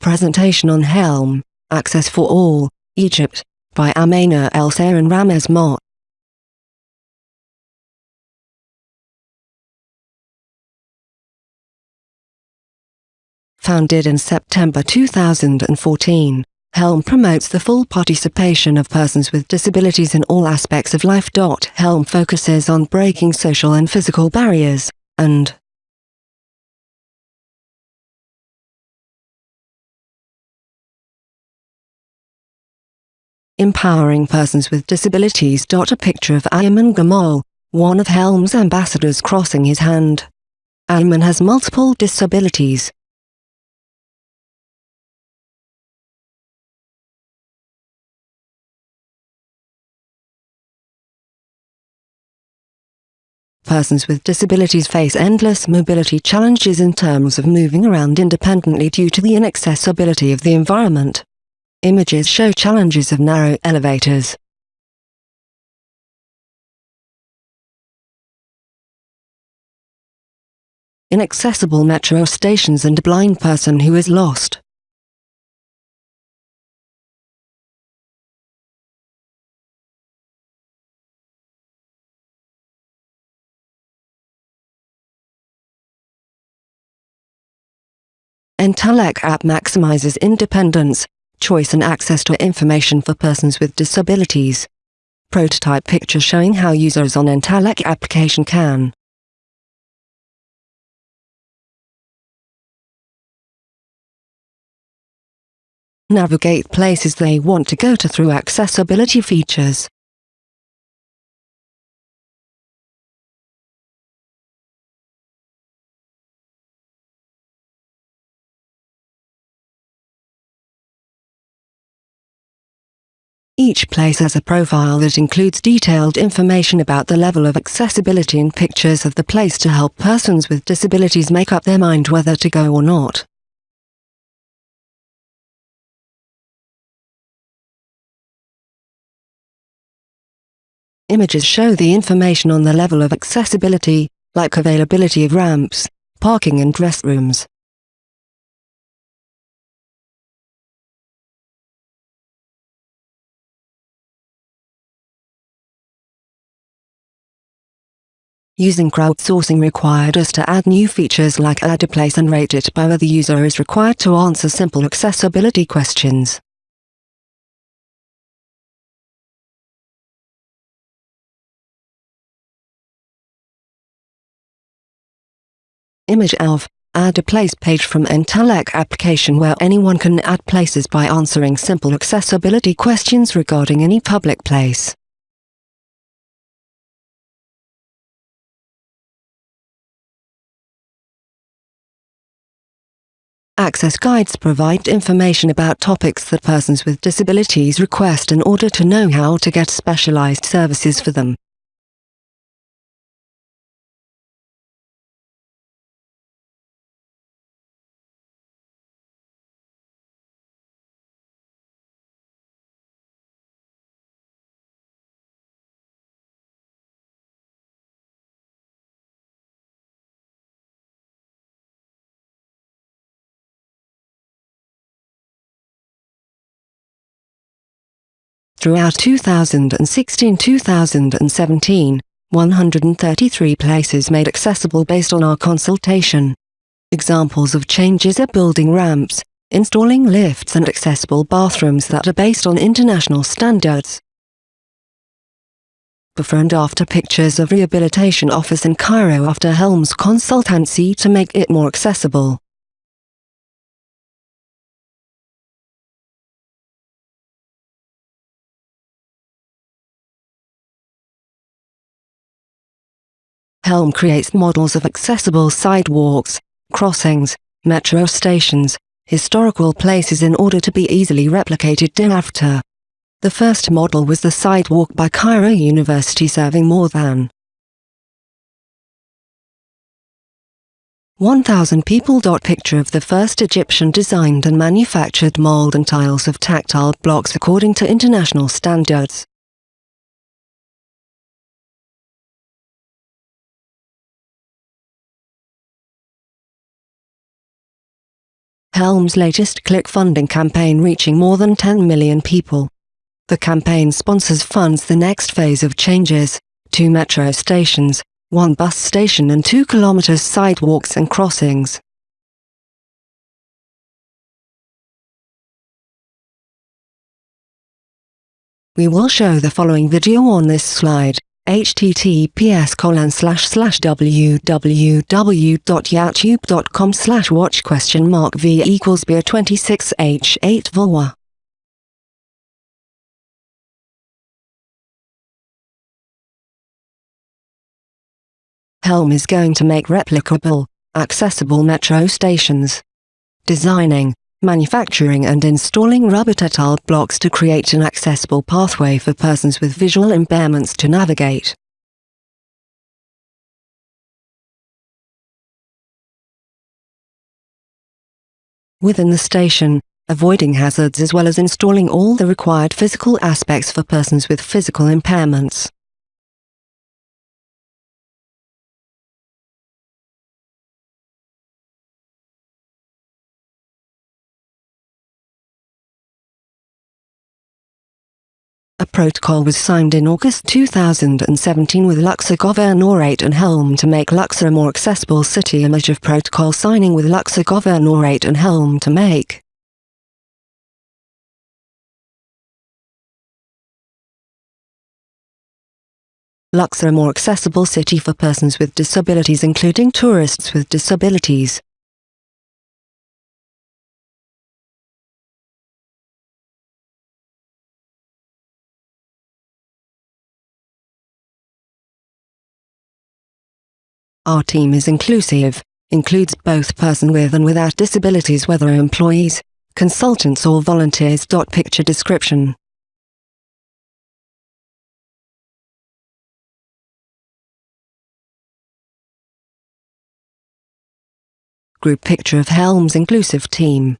presentation on Helm, Access for All, Egypt, by Amena El and Ramez Mott. Founded in September 2014, Helm promotes the full participation of persons with disabilities in all aspects of life. Helm focuses on breaking social and physical barriers, and empowering persons with disabilities. A picture of Ayman Gamal, one of Helm's ambassadors crossing his hand. Ayman has multiple disabilities, persons with disabilities face endless mobility challenges in terms of moving around independently due to the inaccessibility of the environment. Images show challenges of narrow elevators. Inaccessible metro stations and a blind person who is lost. Entalek app maximizes independence, choice and access to information for persons with disabilities. Prototype picture showing how users on Entalek application can navigate places they want to go to through accessibility features. Each place has a profile that includes detailed information about the level of accessibility and pictures of the place to help persons with disabilities make up their mind whether to go or not. Images show the information on the level of accessibility, like availability of ramps, parking and restrooms. Using crowdsourcing required us to add new features like add a place and rate it by where the user is required to answer simple accessibility questions. Image of Add a place page from Entalek application where anyone can add places by answering simple accessibility questions regarding any public place. Access guides provide information about topics that persons with disabilities request in order to know how to get specialized services for them. Throughout 2016-2017, 133 places made accessible based on our consultation. Examples of changes are building ramps, installing lifts and accessible bathrooms that are based on international standards. Before and after pictures of rehabilitation office in Cairo after Helms consultancy to make it more accessible. Helm creates models of accessible sidewalks, crossings, metro stations, historical places in order to be easily replicated thereafter. The first model was the sidewalk by Cairo University serving more than 1,000 people. Picture of the first Egyptian designed and manufactured mold and tiles of tactile blocks according to international standards. Helm's latest click funding campaign reaching more than 10 million people. The campaign sponsors funds the next phase of changes, two metro stations, one bus station and 2 kilometers sidewalks and crossings. We will show the following video on this slide https colon slash slash www.youtube.com slash watch question mark v equals beer 26 h 8 vulwa Helm is going to make replicable, accessible metro stations. Designing, manufacturing and installing rubber tile blocks to create an accessible pathway for persons with visual impairments to navigate. Within the station, avoiding hazards as well as installing all the required physical aspects for persons with physical impairments. Protocol was signed in August 2017 with Luxor Governorate and Helm to make Luxor a more accessible city image of protocol signing with Luxor Governorate and Helm to make. Luxor a more accessible city for persons with disabilities including tourists with disabilities. Our team is inclusive, includes both person with and without disabilities whether employees, consultants or volunteers. Picture description Group picture of Helm's inclusive team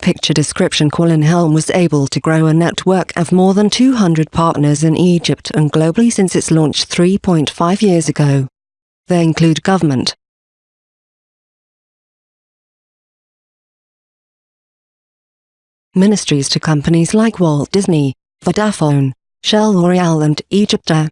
Picture description Colin Helm was able to grow a network of more than 200 partners in Egypt and globally since its launch 3.5 years ago. They include government, ministries to companies like Walt Disney, Vodafone, Shell L'Oreal and Egypta.